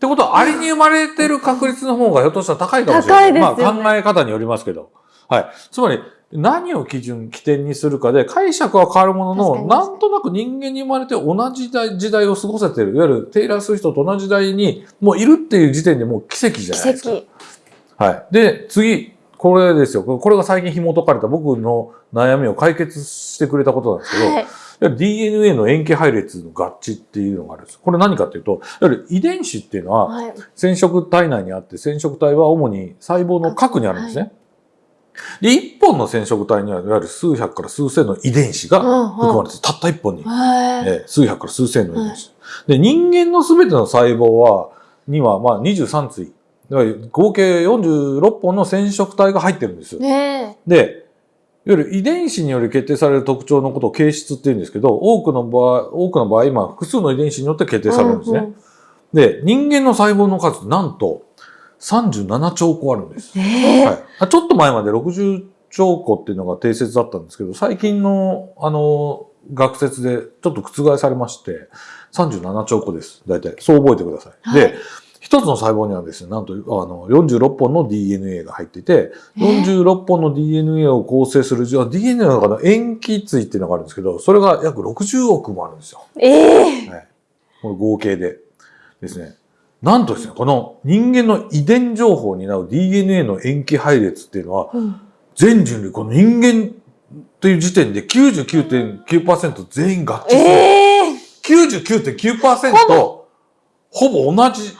てことは、アリに生まれてる確率の方がひょっとしたら高いかもしれない。高いですよねまあ考え方によりますけど。はい。つまり、何を基準、起点にするかで解釈は変わるものの、なんとなく人間に生まれて同じ時代を過ごせてる。いわゆるテイラー・スウィフトと同じ時代にもういるっていう時点でもう奇跡じゃないです奇か。跡。はい。で、次、これですよ。これが最近紐解かれた僕の悩みを解決してくれたことなんですけど、はい。DNA の塩基配列の合致っていうのがあるんです。これ何かっていうと、いわゆる遺伝子っていうのははい。染色体内にあって、染色体は主に細胞の核にあるんですね。で、一本の染色体には、いわゆる数百から数千の遺伝子が含まれてる。たった一本に。はい。えー数百から数千の遺伝子。で、人間のすべての細胞は、には、まあ、23対。合計46本の染色体が入ってるんですよ。ねで、いわゆる遺伝子により決定される特徴のことを形質って言うんですけど、多くの場合、多くの場合、今、複数の遺伝子によって決え。定されるんですね。うんうんで、人間の細胞の数、なんと、37兆個あるんです。ええはい、あちょっと前まで60兆個っていうのが定説だったんですけど、最近の、あの、学説でちょっと覆されまして、37兆個です。大体。そう覚えてください。はいで、一つの細胞にはですね、なんと、あの、46本の DNA が入っていて、えー46本の DNA を構成する、じゃあ DNA の中の塩基対っていうのがあるんですけど、それが約60億もあるんですよ。ええはい。この合計でですね。なんとですね、この人間の遺伝情報を担う DNA の塩基配列っていうのは、うん全人類、この人間という時点で99.9%全員合致する。ええ99.9%ほぼ同じ、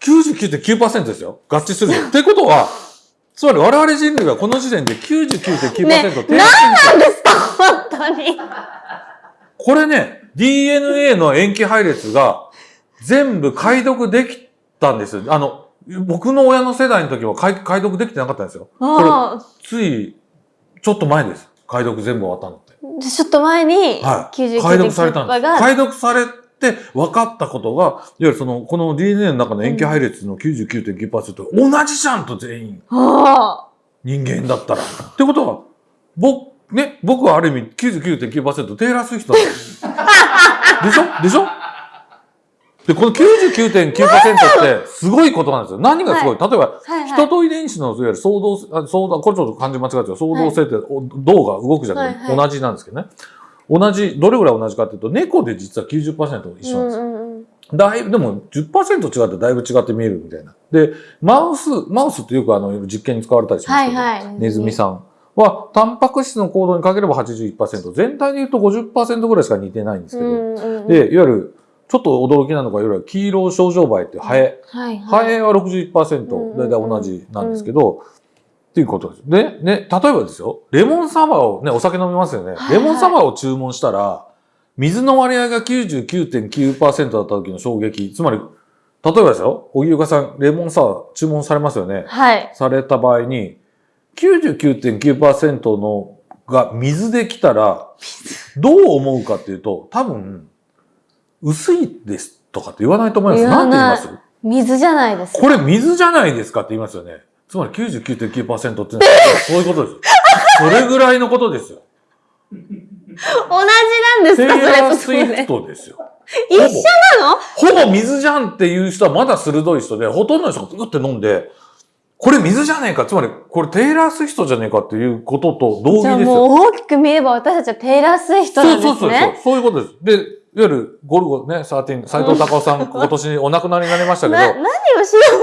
99.9%ですよ。合致するよ。ってことは、つまり我々人類はこの時点で99.9%ね低下なんですか？本当に。これね、DNA の塩基配列が全部解読できたんですよ。あの、僕の親の世代の時は解解読できてなかったんですよ。ああ。つい、ちょっと前です。解読全部終わったのって。でちょっと前に、はい。99.9%解読されたんです。が、解読されて分かったことが、いわゆるその、この DNA の中の塩基配列の99.9%、同じじゃんと全員、あ人間だったら。ってことは、僕、ね、僕はある意味99.9%テイラー・スウィフトなんです。でしょ？でしょ？で、この99.9%って すごいことなんですよ。何がすごい、例えば、あ。はいはい。人と遺伝子のいわゆる相動、あ相動、これちょっと漢字間違えてる相動性って、お銅が動くじゃなくて、はいはい同じなんですけどね。同じ、どれぐらい同じかっていうと、猫で実は90%一緒なんですよ。うんうんうんだいぶ、でも10%違ってだいぶ違って見えるみたいな。で、マウス、マウスってよくあの、実験に使われたりしますけど、はいはい。ネズミさんは、タンパク質の行動にかければ81%、全体で言うと50%ぐらいしか似てないんですけど、うんうんうん、で、いわゆる、ちょっと驚きなのが、いわゆる黄色症状梅ってハエ。はいはい。ハエはうんうん61%、うん大体同じなんですけど、っていうことです。で、ね、例えばですよ、レモンサワーをね、お酒飲みますよね。レモンサワーを注文したら、水の割合が99.9%だった時の衝撃、つまり、例えばですよ、荻岡さん、レモンサワー注文されますよね。はい。された場合に、99.9%のが水で来たら、どう思うかっていうと、多分、薄いですとかって言わないと思います。なんて言います？水じゃないです。これ水じゃないですかって言いますよね。つまり99.9%ってそういうことです。それぐらいのことですよ。同じなんですテイか？それとラー・スイフトですよ。一緒なの？ほぼ水じゃんっていう人はまだ鋭い人で、ほとんどの人がグって飲んで、これ水じゃねえか、つまりこれテイラー・スイフトじゃねえかっていうことと同義ですよ。もう大きく見れば私たちはテイラー・スウィフトなんそうそうそうそうですね。。そういうことです。で、いわゆるゴルゴね、13、斎藤隆夫さん、今年お亡くなりになりましたけど、な、何を調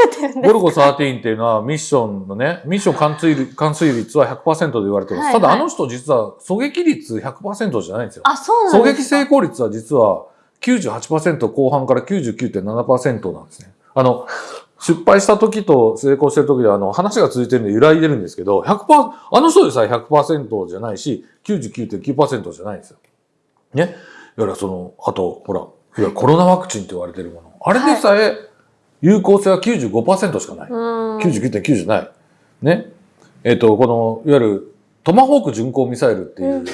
べてるんですゴルゴ13っていうのはミッションのね、ミッション貫通率貫通率は100%で言われてます。はいはいただあの人実は狙撃率100%じゃないんですよ。あ、そうなん狙撃ですか？成功率は実は98%後半から99.7%なんですね。あの、失敗した時と成功してる時であの話が続いてるんで揺らいでるんですけど、100%、あの人でさえ100%じゃないし、99.9%じゃないんですよ。ね？いわゆるその、あと、ほら、いわゆるコロナワクチンと言われてるもの。あれでさえ有効性は95%しかない。うん。99.9じゃない。ね。えっ、と、この、いわゆるトマホーク巡航ミサイルっていう、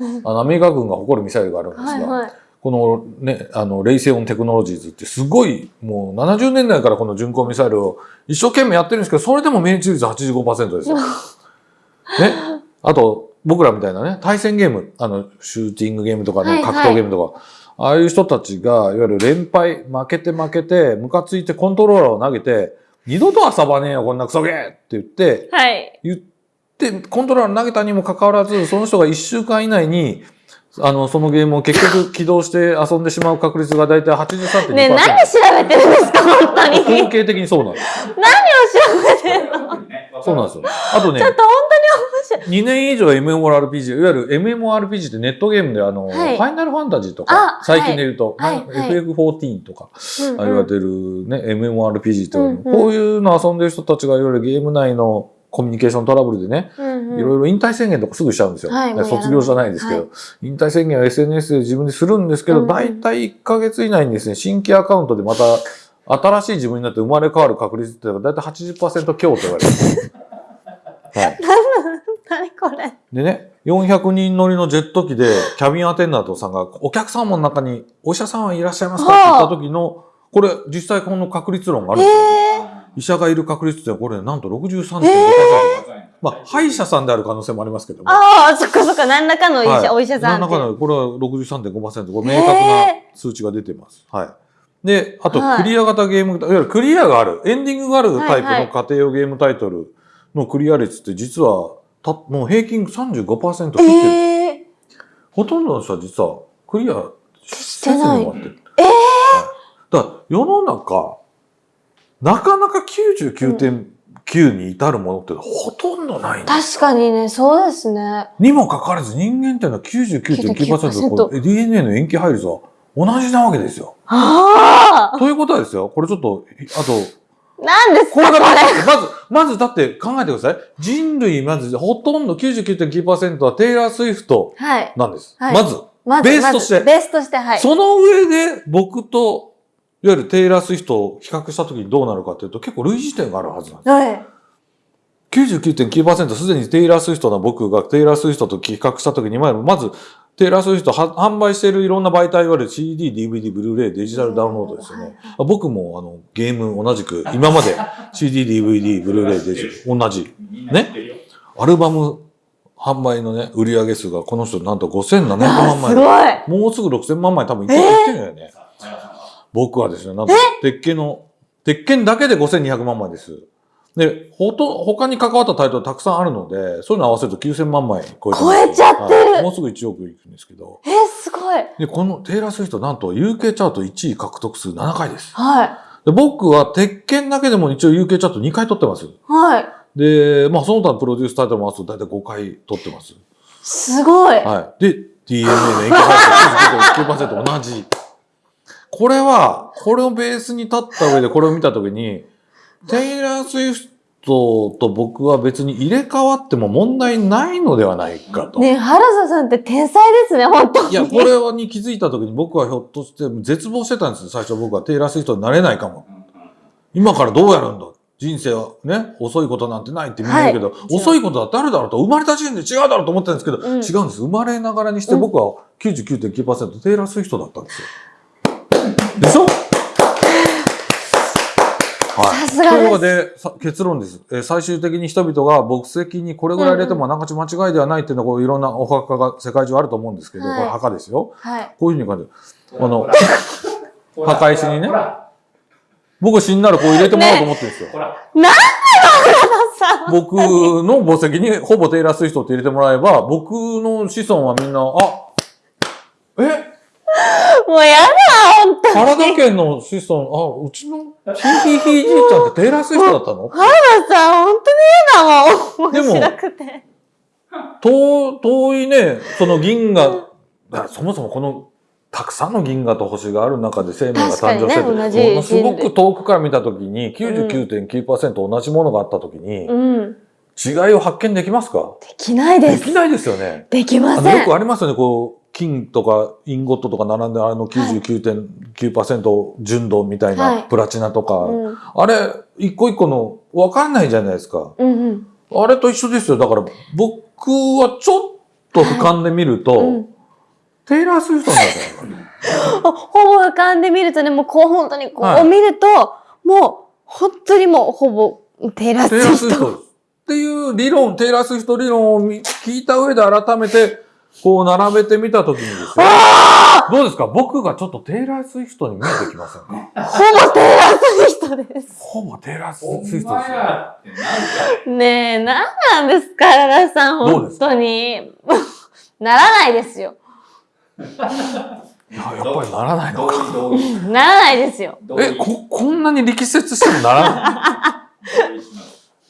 あの、アメリカ軍が誇るミサイルがあるんですが、はいはい。このね、あの、レイセオンテクノロジーズってすごい、もう70年代からこの巡航ミサイルを一生懸命やってるんですけど、それでも命中率85%ですよ。ね。あと、僕らみたいなね、対戦ゲーム、あの、シューティングゲームとか格闘ゲームとか、ああいう人たちが、いわゆる連敗、負けて負けて、ムカついてコントローラーを投げて、二度と遊ばねえよ、こんなクソゲーって言って、はい。言って、コントローラー投げたにもかかわらず、その人が1週間以内に、あの、そのゲームを結局起動して遊んでしまう確率がだいたい83.2%。ねえ、何調べてるんですか本当に。何を統計的にそうなんです。調べてるのそうなんですよ。あとねちょ、っと本2年以上 MMORPG、いわゆる MMORPG ってネットゲームであの、はいファイナルファンタジーとあか、最近で言うと、はいなんはい FF14 とか、当に。あれてるね、MMORPG って言われる、うんうんこういうの遊んでる人たちがいわゆるゲーム内のコミュニケーショントラブルでね、うんうんいろいろ引退宣言とかすぐしちゃうんですよ。はい卒業じゃないですけど、は引退宣言は SNS で自分でするんですけど、うんうん大体1ヶ月以内にですね、新規アカウントでまた新しい自分になって生まれ変わる確率っていうのが大体80%強と言われてる。はい。何これ？でね、400人乗りのジェット機でキャビンアテンダントさんがお客様の中にお医者さんはいらっしゃいますかって言った時の、これ実際この確率論があるんですよ。え医者がいる確率ってこれなんと63.5%。えまあ、歯医者さんである可能性もありますけども。ああ、そっかそっか、何らかの医者、はいお医者さん。何らかの、これは63.5%。これ明確な数値が出てます。はい。で、あと、はいクリア型ゲーム、いわゆるクリアがある、エンディングがあるタイプはいはいの家庭用ゲームタイトルのクリア率って実は、たもう平均35%切ってる。ええほとんどの人は実はクリアしてない終わってる。えだから世の中、なかなか99.9に至るものってほとんどないんです確かにね、そうですね。にもかかわらず人間っていうのは99.9%こう DNA の塩基配率は同じなわけですよ。あということはですよ、これちょっと、あと、あ何ですこれかこれ。がまず、まず、まずだって考えてください。人類まずほとんど99.9%はテイラー・スウィフトはい。なんです。はいまず、まベースとしてベースとして、はい。その上で僕と、いわゆるテイラー・スウィフトを比較したときにどうなるかというと結構類似点があるはずなんです。はい。99.9%すでにテイラー・スウィフトな僕がテイラー・スウィフトと比較したときに、まず、テイラー・スウィフトは販売しているいろんな媒体いわゆる CD、DVD、ブルーレイ、デジタルダウンロードですよね。僕もあのゲーム同じく、今まで CD、DVD、ブルーレイ、デジ同じ。みんな知ってるよ。アルバム販売のね、売上数がこの人なんと5700あ万枚。ごい。もうすぐ6000万枚多分いってるんだよね。僕はですね、なんと、鉄拳の、鉄拳だけで5200万枚です。で、ほと、他に関わったタイトルたくさんあるので、そういうの合わせると9000万枚超え超えちゃってるはいもうすぐ1億いくんですけど。えー、すごい。で、このテイラー・スウィフトなんと UK チャート1位獲得数7回です。はで僕は鉄拳だけでも一応 UK チャート2回取ってます。い。はい。で、まあその他のプロデュースタイトルも合わせると大体5回取ってます。すごい。はい。で、DNA の塩基配列99.9%同じ。これは、これをベースに立った上でこれを見たときに、テイラー・スウィフトと僕は別に入れ替わっても問題ないのではないかと。ね原田さんって天才ですね、本当に。いや、これに気づいたときに僕はひょっとして絶望してたんですよ。最初僕はテイラー・スウィフトになれないかも。今からどうやるんだ？人生はね、遅いことなんてないってみんな言うけど、はい遅いことだってあるだろうと、生まれた時点で違うだろうと思ってるんですけど、うん違うんです。生まれながらにして僕は99.9%テイラー・スウィフトだったんですよ。でしょ？はい。さすがですというわけで、さ結論です。えー最終的に人々が牧石にこれぐらい入れてもながち間違いではないっていうのは、こういろんなお墓が世界中あると思うんですけど、はいこれ墓ですよ。はい。こういうふうに感じる。あの墓石にねほら僕死んだらこう入れてもらおうと思ってるんですよ。ほら、原田さん。僕の墓石にほぼテイラー・スウィフトって入れてもらえば、僕の子孫はみんな、あ、えもうやだ、本当原田家の子孫、あ、うちのヒーヒーヒーじいちゃんってテイラー・スウィフトだったの？原田さん、本当に嫌だもん。でも面白くて。遠遠いね、その銀河、そもそもこの、たくさんの銀河と星がある中で生命が誕生してて、ねものすごく遠くから見たときに99.9%同じものがあったときに、うん。違いを発見できますか？できないで。ですきないですよね。できません。よくありますよね、こう、金とかインゴットとか並んであの99.9%純度みたいはいなプラチナとか、うん。あれ、一個一個の分かんないじゃないですか。うんうん。あれと一緒ですよ。だから僕はちょっと俯瞰で見ると、うんテイラー・スウィフトなんだよ。ほぼ俯瞰で見るとね、もうこう本当にこはいう見ると、もう本当にもうほぼテイラー・ステイラー・スウィフウィフト。トっていう理論、テイラー・スウィフト理論を見聞いた上で改めて、こう並べてみたときにですよ。どうですか？僕がちょっとテイラー・スウィフトに見えてきませんか？ほぼテイラー・スウィフトです。ほぼテイラー・スウおィフトですよ。ねえ、なんなんですか、原田さん、本当に。ならないですよ。いや、やっぱりならないの同か。ならないですよ。え、こ、こんなに力説してもならな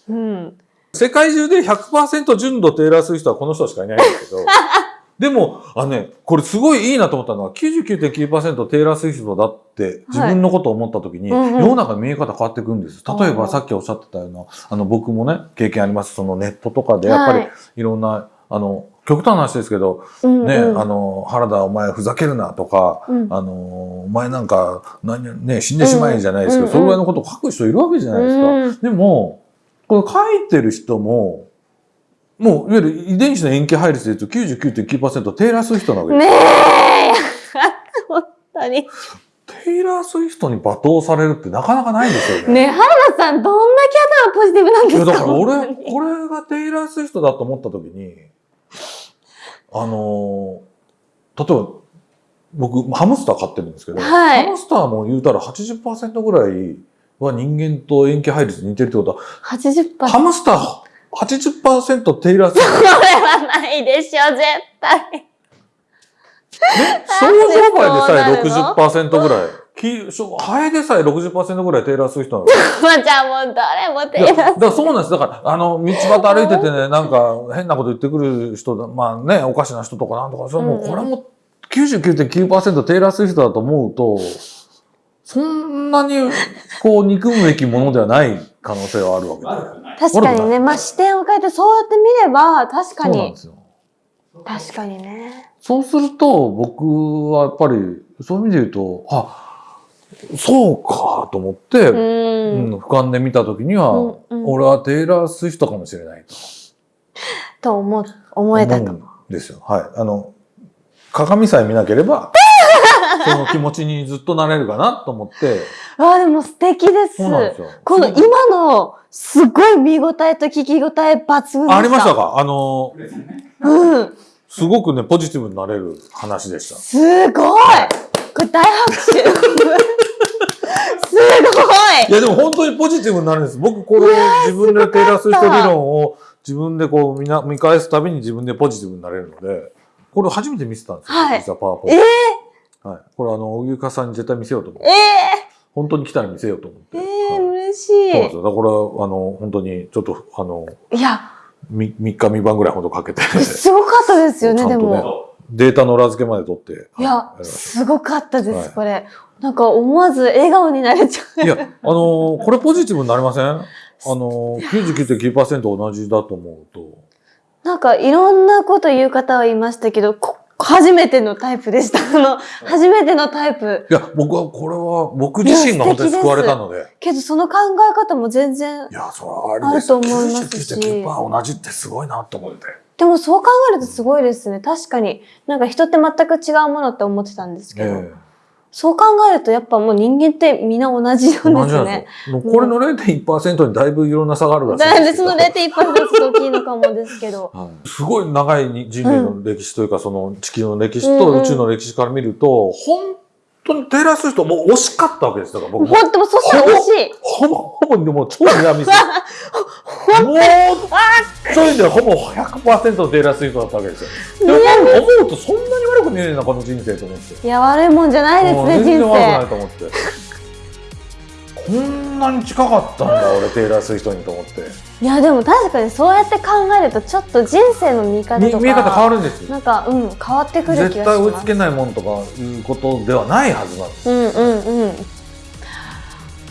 い？うん。世界中で100%純度テイラー・スウィフトはこの人しかいないんですけど、でも、あのね、これすごいいいなと思ったのは、99.9%テイラー・スウィフトだって自分のことを思った時に、うんうん。世の中の見え方変わってくるんです。例えばさっきおっしゃってたような、あの僕もね、経験あります。そのネットとかでやっぱりはいいろんな、あの、極端な話ですけど、うんね、うん。あの、原田お前ふざけるなとか、うん。あの、お前なんか、何、ね、死んでしまえじゃないですけど、うんそれぐらいのことを書く人いるわけじゃないですか。うん。でも、この書いてる人も、もう、いわゆる遺伝子の塩基配列で言うと99.9%テイラー・スウィフトなわけです。ねえ本当に。テイラー・スウィフトに罵倒されるってなかなかないんですよね。ねえ、原田さん、どんだけ頭ポジティブなんでいや、すかだから俺、これがテイラー・スウィフトだと思った時に、あのー、例えば、僕、ハムスター飼ってるんですけど、はいハムスターも言うたら80%ぐらいは人間と塩基配列似てるってことは、80%。ハムスター80%テイラー・スウィフこれはないでしょ、絶対。ト。ね、少女梅でさえなんでそうなる60%ぐらい。きしょハエでさえ60%ぐらいテイラー・スウィフトなの。まあ、じゃあもう、どれも手いや、出だからそうなんです。だから、あの、道端歩いててね、なんか変なこと言ってくる人だ、まあね、おかしな人とかなんとか、それもううんこれも99.9%テイラー・スウィフトだと思うと、そんなに、こう、憎むべきものではない可能性はあるわけで。悪くない。確かにね、まあ視点を変えてそうやって見れば、確かにそうなんで。すよ。確かにね。そうすると、僕はやっぱり、そういう意味で言うと、あ、そうかと思って、う。うんん、俯瞰で見たときには、うんうん俺はテイラー・スウィフトかもしれないと。と思、思えたと。思うんですよ。はい。あの、鏡さえ見なければ、その気持ちにずっとなれるかなと思って、わ あ、でも素敵です。そうなんですよ。この今の、すごい見応えと聞き応え抜群。ありましたか？あの。うん。すごくね、ポジティブになれる話でした。すごいこれ大拍手 すいや、でも本当にポジティブになるんです。僕、これを自分でテイラー・スウィフト理論を自分でこう見な見返すたびに自分でポジティブになれるので、これ初めて見せたんですよ。はい実はパワーポインえト。はい。これあの、荻生さんに絶対見せようと思っえて。え本当に来たら見せようと思って。ええはい嬉しそうですい。よ。だから、あの、本当に、ちょっと、あの、いや、み3日3晩ぐらいほどかけて、すごかったですよね、ねも。データの裏付けまで取って。いやは、いすごかったではいす、これ。なんか思わず笑顔になれちゃう。いや、あのーこれポジティブになりません？あのー、99.9%同じだと思うと。なんかいろんなこと言う方はいましたけど、こ初めてのタイプでした。あの、初めてのタイプ。いや、僕は、これは、僕自身が本当に救われたので。けどその考え方も全然い、や、それはあると思いますし99.9%同じってすごいなと思って。でもそう考えるとすごいですね。確かに。なんか人って全く違うものって思ってたんですけど、えそう考えるとやっぱもう人間ってみんな同じえなんですねこれの0.1%にだいぶいろんな差があるらしいだいぶそのんです。けど。0.1%がすごい大きいのかもですけど。はい。すごい長い人類の歴史というか、その地球の歴史と宇宙の歴史から見ると、本当にテイラー・スウィフトもう惜しかったわけです。だから僕も。ほんともうそしたら惜しい。ほぼ、ほぼ、でも超ニアミス。もう、そういう意味ではほぼ100%のテイラー・スウィフトだったわけですよ。でも思うとそんなに悪く見えねえな、この人生と思って。いや、悪いもんじゃないですね、もう全然人悪くない生。と思って。こんなに近かったんだ、俺、テイラー・スウィフトにと思って。いや、でも確かにそうやって考えると、ちょっと人生の見方とか。見見え方変わるんですよ。なんか、うん、変わってくる気がします。絶対追いつけないもんとかいうことではないはずなんです。うんうんうん。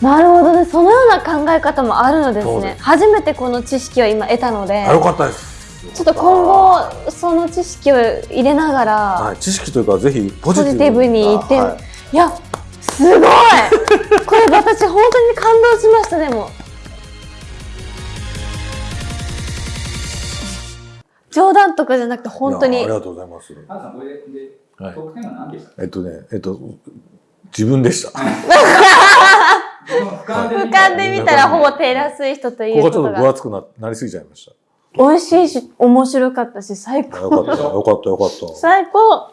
なるほどね。そのような考え方もあるのですね。初めてこの知識を今得たので、あ、よかったです。ちょっと今後、その知識を入れながら、はい、知識というか、ぜひポジティブに言ってはいい、や、すごいこれ私本当に感動しました、でも。冗談とかじゃなくて本当にあり。がとうございます。ハンさん、これで、はい得点は何でしたえっとね、えっと、自分でした。こ俯俯瞰で見たらほぼテイラー・スウィフトというこがちょっと分。厚くななりすぎちゃいまし美味しいし、面白かったし、最た。よか高。った、よかった、よかった。最高